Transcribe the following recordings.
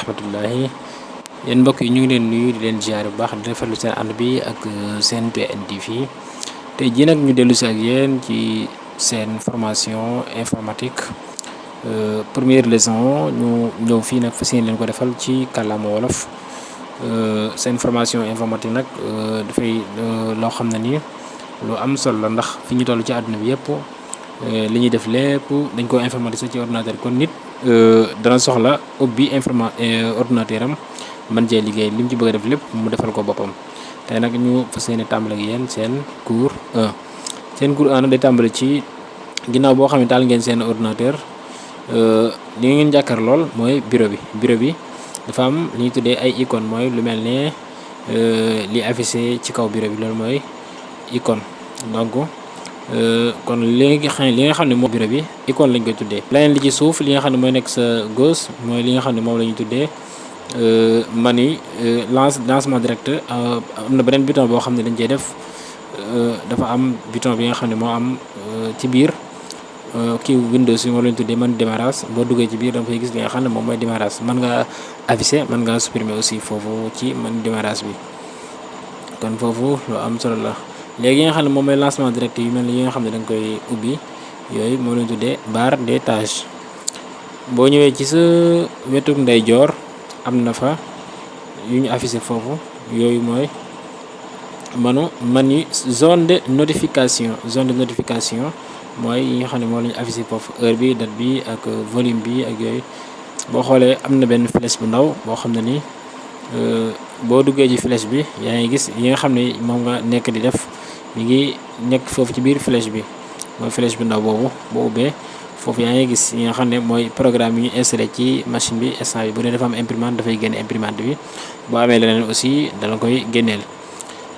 rahmatullahi. Yéen mbokk yi ñu ngi leen nuyu di leen ziar bu baax di rafetlu seen ànd bi ak seen PNTV tey jii nag ñu dellu si ak yéen ci seen formation informatique. Première leçon ñu ñëw fii nag fas leen ko defal ci kàllaama wolof. Seen formation informatique nag dafay loo xam ne nii lu am solo la ndax fi ñu toll ci àdduna bi yëpp li ñuy def lépp dañ ko informatiser ci ordinateur. Kon nit dana soxla ubbi informa ordinateur am man cee liggéey li mu ci bëgg def lépp mu defal ko boppam. Tey nag ñu fas yéene tàmbale ak yéen seen cours 1 seen cours 1 nag day tàmbale ci ginnaaw boo xam ne ngeen seen ordinateur. Li ngeen jàkkaar lool mooy bureau bi. Bureau bi dafa am li tuddee ay icône mooy lu mel ne li affiché ci kaw bureau bi loolu mooy icône. Donc kon li nga xam li nga xam ne moom bureau bi icône lañ koy tuddee. Leneen li ci suuf li nga xam ne mooy nekk sa gauche mooy li nga xam ne moom la ñuy tuddee menu lance lancement direct. Am na beneen bouton boo xam ne dañ cey def dafa am bouton bi nga xam ne moo am ci biir kii Windows yi moom la ñu menu démarrage. Boo duggee ci biir da fay gis li nga xam ne moom mooy démarrage. Mën nga afficher mën nga supprimer aussi foofu ci menu démarrage bi. Kon foofu lu am solo la léegi yi nga xam ne moom lancement direct yu mel yi nga xam ne da nga koy ubbi yooyu moom la ñu tuddee barre des tâches. Boo ñëwee ci sa wetu ndeyjoor am na fa yu ñu affiché foofu yooyu mooy manu menu zone de notification. Zone de notification mooy yi nga xam ne moom la ñu affiché foofu heure bi date bi ak volume bi ak yooyu. Boo xoolee am na benn flèche bu ndaw boo xam ne ni boo duggee ci flèche bi yaa ngi gis yi nga xam ne moom nga nekk di def mi ngi nekk foofu ci biir flèche bi. Mooy flèche bu ndaw boobu boo ubbee. Foofu yaa ngi gis yi nga xam ne mooy programme yi ñu installé ci machine bi instant bi. Bu dee dafa am imprimante dafay génne imprimante bi. Boo amee leneen aussi dala koy génneel.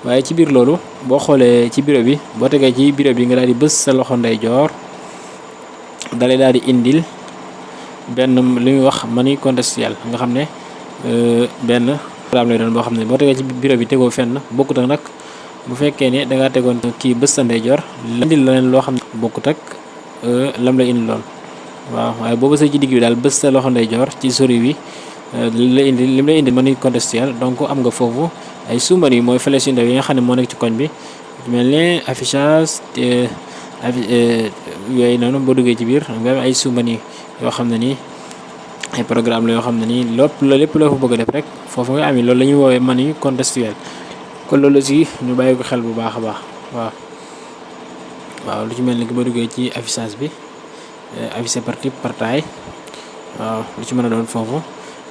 Waaye ci biir loolu boo xoolee ci bureau bi boo tegee ci bureau bi nga daal di bës sa loxo ndeyjoor dalay daal di indil benn li ñuy wax menu contextuel. Nga xam ne benn programme lay doon boo xam ne boo tegee ci bureau bi tegoo fenn bokkut ak nag bu fekkee ne da ngaa tegoon kii bës sa ndeyjoor indil leneen loo xam ne bokkut ak lam la indi lool. Waaw waaye boo bësee ci digg bi daal bës sa loxo ndeyjoor ci sori wi li la indi li mu lay indi menu contextuel donc am nga foofu ay sous-menu mooy flèche yu ndaw yi nga xam ne moo nekk ci koñ bi. Mel ne affichage yooyu noonu boo duggee ci biir nga am ay sous-menu yoo xam nii ay programme la yoo xam ne nii lépp la fa bëgg def rek foofu nga amee loolu la ñuy woowee menu kon loolu aussi ñu bàyyi ko xel bu baax a baax waaw. Waaw lu ci mel ni ki boo duggee ci affichage bi affiché par type par taille waaw lu ci mën a doon foofu.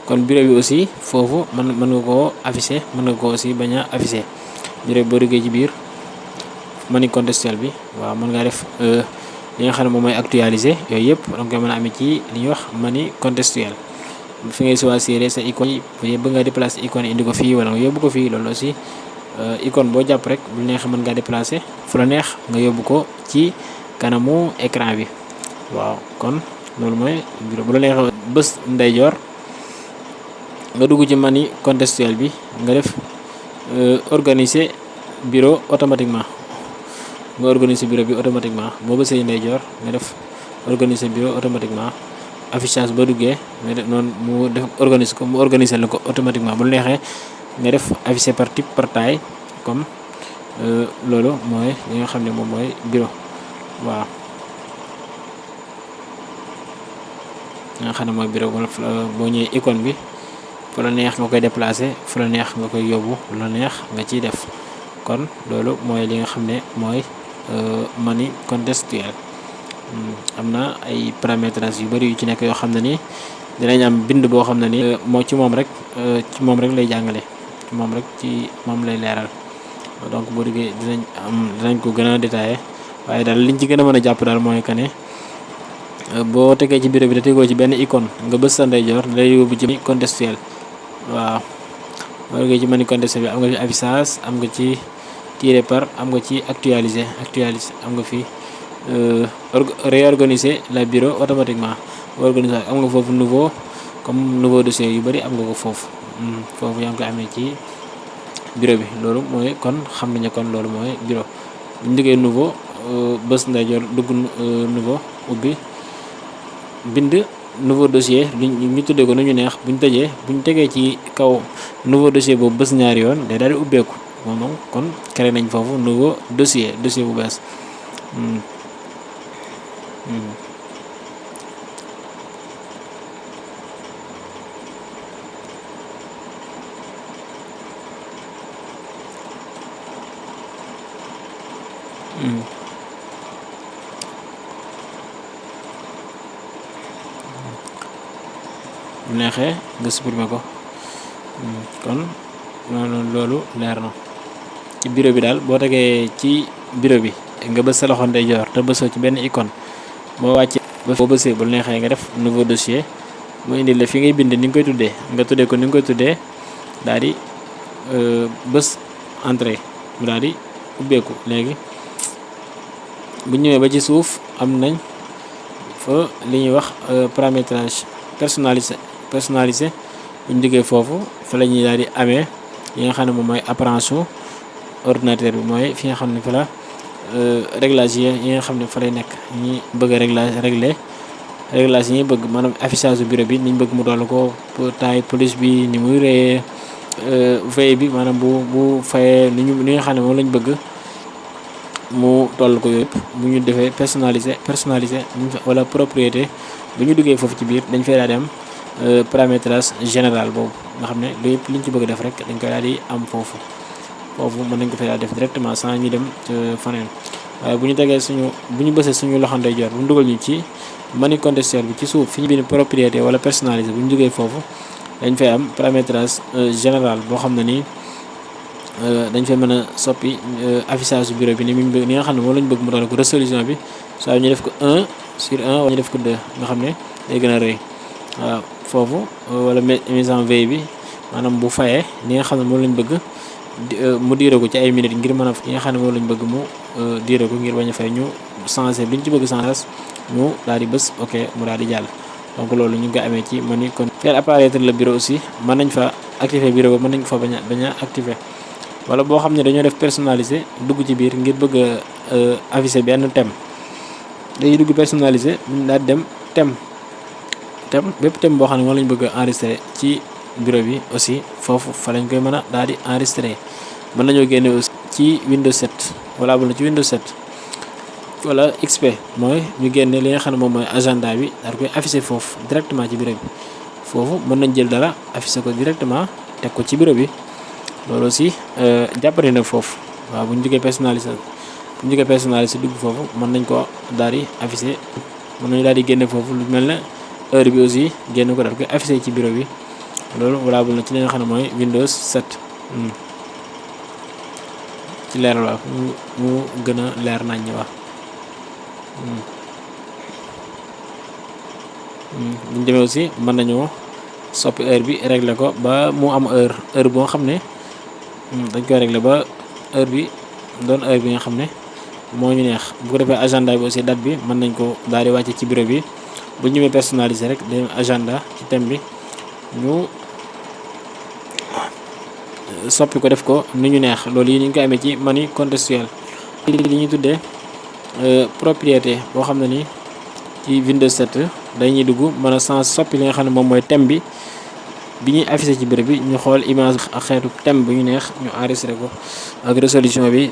Kon bureau bi aussi foofu mën mën nga koo affiché mën nga koo aussi bañ a affiché. Bureau bi boo ci biir menu contextuel bi waaw mën ngaa def li nga xam ne moom actualiser yooyu yëpp da nga koy mën ci li ñuy wax menu contextuel. Fi ngay choisir sa icône yi bëgg nga déplacer icône indi ko fii wala nga yóbbu ko fii loolu aussi icône boo jàpp rek bu neex mën ngaa déplacer fu la neex nga yóbbu ko ci kanamu écran bi. Waaw kon loolu bureau bu la neex bës ndeyjoor nga dugg ci menu contextuel bi nga def organiser bureau automatiquement. Nga organiser bureau bi automatiquement. Boo bësee ndeyjoor nga def organiser bureau automatiquement. Affichage duggee nga def noonu mu def organiser ko mu organiser la ko automatiquement. Bu la neexee nga def affiché par type par taille comme loolu mooy li nga xam ne moom mooy bureau. Waaw li nga xam ne mooy bureau boo ñëwee icône bi fu la neex nga koy déplacer fu la neex nga koy yóbbu fu la neex nga ciy def. Kon loolu mooy li nga xam ne mooy menu contextuel. Am na ay paramétrage yu bari yu ci nekk yoo xam ne ni dinañ am bind boo xam ne ni moo ci moom rek ci moom rek lay jàngale ci moom rek ci moom lay leeral. Donc boo duggee dinañ am dinañ ko gën a détaillé. Waaye daal liñ ci gën a mën a jàpp daal mooy que ne boo tegee ci bureau bi da tegoo ci benn icône nga bës sa ndeyjoor lay yóbbu ci contextuel. Waaw. Boo duggee ci menu contextuel bi am nga fi affichage am nga ci tirer par am nga ci actualiser actualiser am nga fi réorganiser la bureau automatiquement. Organiser am nga foofu nouveau comme nouveau dossier yu bari am nga ko foofu foofu yaa ngi koy amee ci bureau bi. Loolu mooy kon xam nañu kon loolu mooy bureau. Bu ñu duggee nouveau bës ndeyjoor dugg nouveau ubbi bind nouveau dossier ñu tuddee ko ñu neex. Bu ñu tëjee bu ñu tegee ci kaw nouveau dossier boobu bés ñaari yoon day daal di ubbeeku. Moom moom kon créé nañ foofu nouveau dossier dossier bu bees bu neexee nga supprimer ko kon noonu loolu leer na. Ci bureau bi daal boo tegee ci bureau bi nga bës sa loxo ndeyjoor te bësoo ci benn icône. Boo wàccee boo bësee bu neexee nga def nouveau dossier mu indi la fi ngay bind ni nga koy tuddee. Nga tuddee ko ni nga koy tuddee daal di bës entrée mu daal di ubbeeku. Léegi bu ñëwee ba ci suuf am nañ fa li ñuy wax paramétrage personnalisé personnalisé. Bu ñu jógee foofu fa la ñuy daal di amee yi nga xam ne moom mooy su ordinateur bi mooy fi nga xam ne fa la réglage yi nga xam ne fa lay nekk. Ñi bëgg réglage réglé réglage yi bëgg maanaam affichage bureau bi niñ bëgg mu doll ko taille police bi ni muy réyee veille bi maanaam bu bu fayee ni ñu ni nga xam ne lañ bëgg mu toll ko yëpp bu ñu defee personnalisé personnalisé wala propriété bu ñu duggee foofu ci biir dañ fay daal am paramétrage général boobu nga xam ne lu yëpp liñ ci bëgg def rek dañ koy daal am foofu. Foofu mën nañ ko fay def directement sans ñu dem faneen. Waaye bu ñu tegee suñu bu ñu bësee suñu loxo ndeyjoor bu ñu dugal ñu ci menu contextuel bi ci suuf fi ñu propriété wala personnalisé bu ñu duggee foofu dañ fay am paramétrage général boo xam ne nii dañ fay mën a soppi affichage su bureau bi ni mu ni nga xam ne moom lañ bëgg mu doon ko résolution bi saa ñu def ko 1 sur 1 wala ñu def ko 2 nga xam ne day gën a rëy waaw wala mise en veille bi maanaam bu fayee ni nga xam ne moom lañ bëgg mu diire ko ci ay minutes ngir mën a ñi nga xam ne moom lañ bëgg mu diire ko ngir bañ fay ñu changé li ñu ci bëgg changé ñu daal di bës ok mu daal di jàll donc loolu ñu koy amee ci menu kon faire apparaître le bureau aussi mën nañ fa? Activer bureau ba mën nañ fa? Bañ a bañ a activer wala boo xam ne dañoo def personnalisé dugg ci biir ngir bëgg a afficher benn thème. Dañuy dugg personnalisé daal di dem thème. Thème bépp thème boo xam ne moom lañ bëgg a enregistré ci bureau bi aussi foofu fa lañ koy mën a daal di enregistré mën nañoo génne aussi ci Windows 7 wala bu ci Windows 7 wala XP mooy ñu génne li nga xam ne moom mooy agenda bi daal koy affiché foofu directement ci bureau bi. Foofu mën nañ jël dara affiché ko directement teg ko ci bureau bi loolu aussi jàppale na foofu. Waaw bu ñu jógee personnalisé bu ñu jógee personnalisé dugg nañ ko daal di affiché mën nañu daal di génne foofu lu mel ne heure bi aussi génn ko daal koy affiché ci bureau bi. Loolu valable na ci li nga xam Windows 7 ci leeral waaw mu gën a leer nañ ñi wax bu ñu demee aussi mën nañoo soppi heure bi régler ko ba mu am heure heure boo xam dañ koy régler ba heure bi doon heure bi nga xam ne moo ñu neex. Bu ko defee agenda bi aussi date bi mën nañ ko daal di ci bureau bi. Bu ñu ñëwee personnalisé rek dañu agenda ci thème bi. Ñu soppi ko def ko ni ñu neex. Loolu yi ñu ngi koy amee ci menu contextuel. Li ñuy tuddee propriété boo xam ne ni ci Windows 7 dañuy dugg mën a sans soppi li nga xam ne moom mooy thème bi bi ñuy affiché ci bureau bi ñu xool image ak xeetu thème bu ñu neex ñu enregistré ko ak résolution bi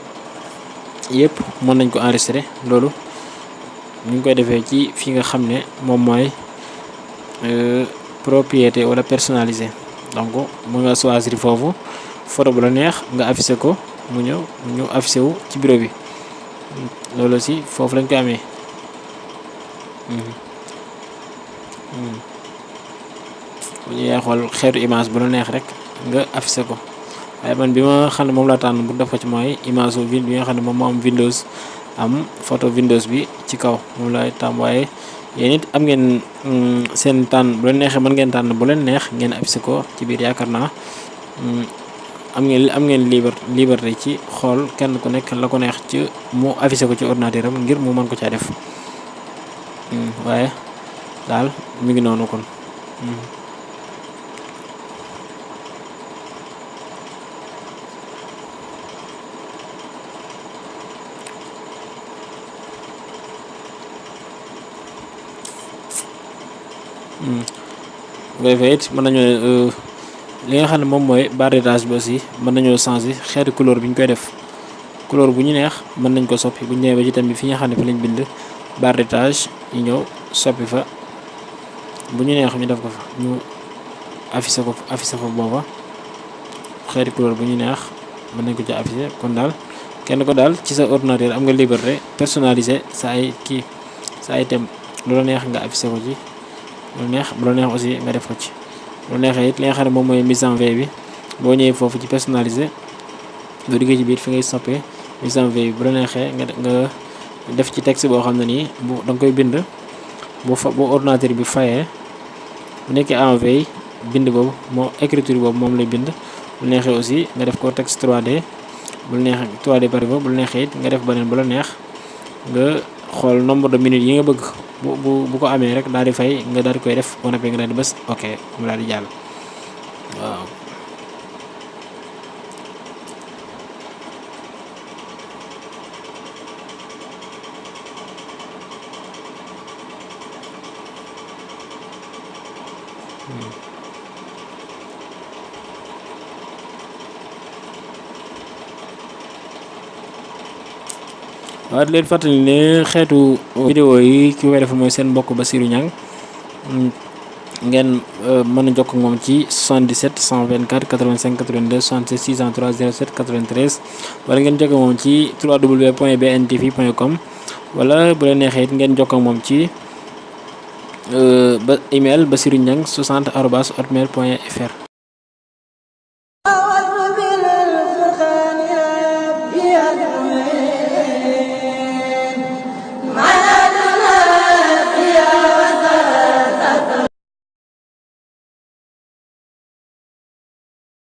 yëpp mën nañ ko enregistré. Loolu ñu koy defee ci fi nga xam ne moom mooy propriété wala donc mu nga choisir foofu photo bu la neex nga affiché ko mu ñëw ñu affiché wu ci bi. Lañ ko bu ñu xool xeetu image bu la neex rek nga affiché ko. Waaye man bi ma moom laa tànn bu def ko ci mooy image bi nga xam ne moom moo am Windows am photo Windows bi ci kaw moom laay tàmm waaye yéen it am ngeen seen tànn bu leen neexee mën ngeen tànn bu leen neex ngeen affiché ko ci biir. Yaakaar naa am ngeen am ngeen liberté liberté ci xool kenn ku nekk la ko neex ci mu affiché ko ci ordinateur am ngir mu mën ko caa def. Waaye daal mi ngi noonu kon. Bu ko defee it mën nañoo li nga xam ne moom mooy barre d'étage bi aussi mën nañoo changer xeetu couleur bi ñu koy def. Couleur bu ñu neex mën nañ ko soppi. Bu ba ci tamit fi nga xam ne fi lañ bind barre d'étage ñu ñëw soppi fa. Bu ñu neex ñu def ko fa ñu affiché ko affiché fa booba. Xeeti couleur bu ñu neex mën nañ ko ci affiché kon daal kenn ko daal ci sa ordinateur am nga liberté personnaliser sa ay kii sa ay thème. Lu la neex nga affiché ko ci lu neex aussi en veille bi mise en veille texte ordinateur en veille écriture aussi texte 3D bu la neexee 3D bari ba bu la neexee nombre de minutes yi nga bu bu bu ko amee rek daal di fay nga daal di koy def boo noppee nga daal di bës ok mu daal di jàll waaw. Waaw di leen fàttali ne xeetu vidéo yi ki koy defal mooy seen mbokk Basirou Niang. Ngeen mën a jokk moom ci 77 124 85 82 66 603 07 93 wala ngeen jokk moom ci www.bntv.com wala bu leen neexee it ngeen jokk moom ci ba email basirou niang 60 arobase hotmail point fr